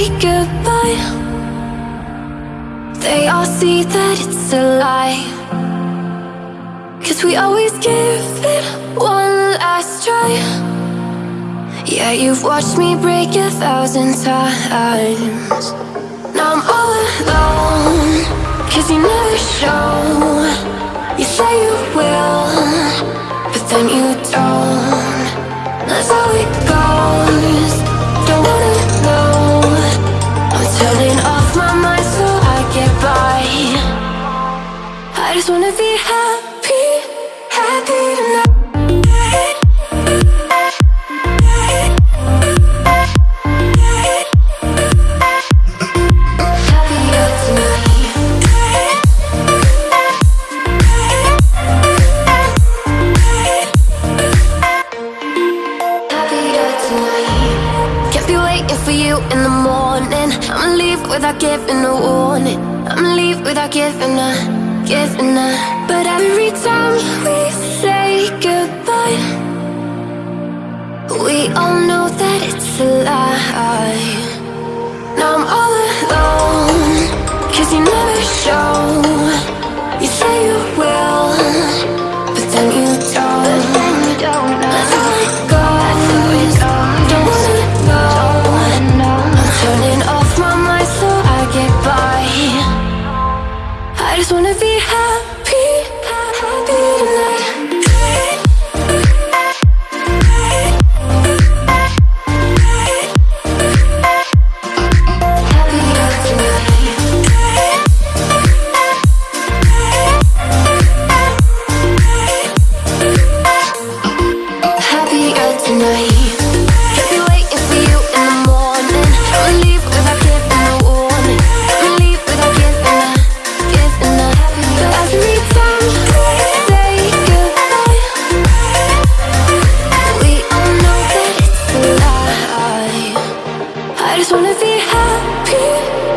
say goodbye. They all see that it's a lie. Cause we always give it one last try. Yeah, you've watched me break a thousand times. Now I'm all alone Cause you never show. You say you will But then you don't. Just wanna be happy Happy tonight. For you in the morning. I'ma leave without giving a warning. I'ma leave without giving a, But every time we say goodbye just wanna be happy wanna be happy.